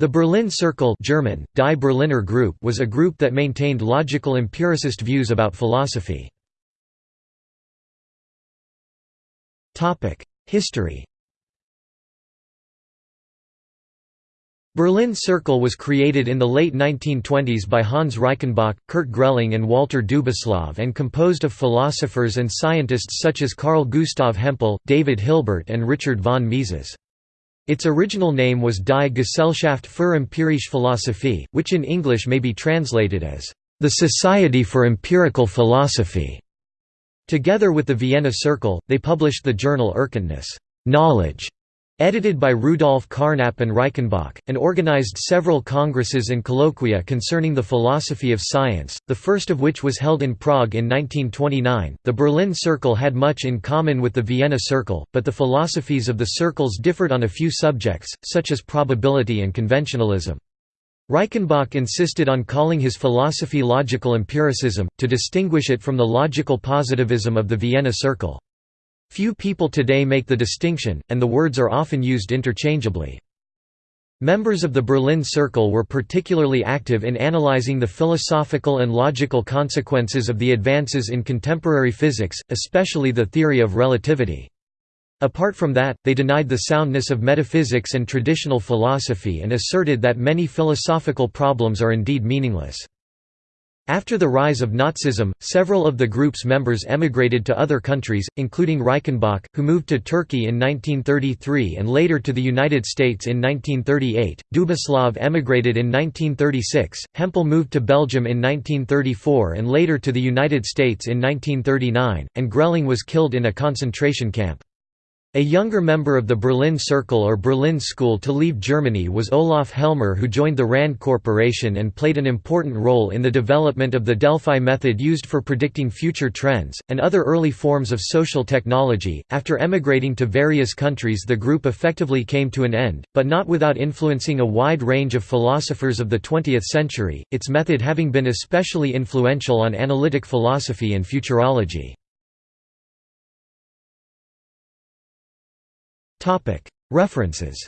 The Berlin Circle German, Die Berliner Gruppe was a group that maintained logical empiricist views about philosophy. History Berlin Circle was created in the late 1920s by Hans Reichenbach, Kurt Grelling and Walter Dubislav and composed of philosophers and scientists such as Carl Gustav Hempel, David Hilbert and Richard von Mises. Its original name was Die Gesellschaft für empirische Philosophie, which in English may be translated as, "...the Society for Empirical Philosophy". Together with the Vienna Circle, they published the journal Erkenntnis knowledge", edited by Rudolf Carnap and Reichenbach, and organized several congresses and colloquia concerning the philosophy of science, the first of which was held in Prague in 1929. The Berlin Circle had much in common with the Vienna Circle, but the philosophies of the circles differed on a few subjects, such as probability and conventionalism. Reichenbach insisted on calling his philosophy logical empiricism, to distinguish it from the logical positivism of the Vienna Circle. Few people today make the distinction, and the words are often used interchangeably. Members of the Berlin Circle were particularly active in analyzing the philosophical and logical consequences of the advances in contemporary physics, especially the theory of relativity. Apart from that, they denied the soundness of metaphysics and traditional philosophy and asserted that many philosophical problems are indeed meaningless. After the rise of Nazism, several of the group's members emigrated to other countries, including Reichenbach, who moved to Turkey in 1933 and later to the United States in 1938. Dubislav emigrated in 1936, Hempel moved to Belgium in 1934 and later to the United States in 1939, and Grelling was killed in a concentration camp. A younger member of the Berlin Circle or Berlin School to leave Germany was Olaf Helmer who joined the RAND Corporation and played an important role in the development of the Delphi method used for predicting future trends, and other early forms of social technology. After emigrating to various countries the group effectively came to an end, but not without influencing a wide range of philosophers of the 20th century, its method having been especially influential on analytic philosophy and futurology. References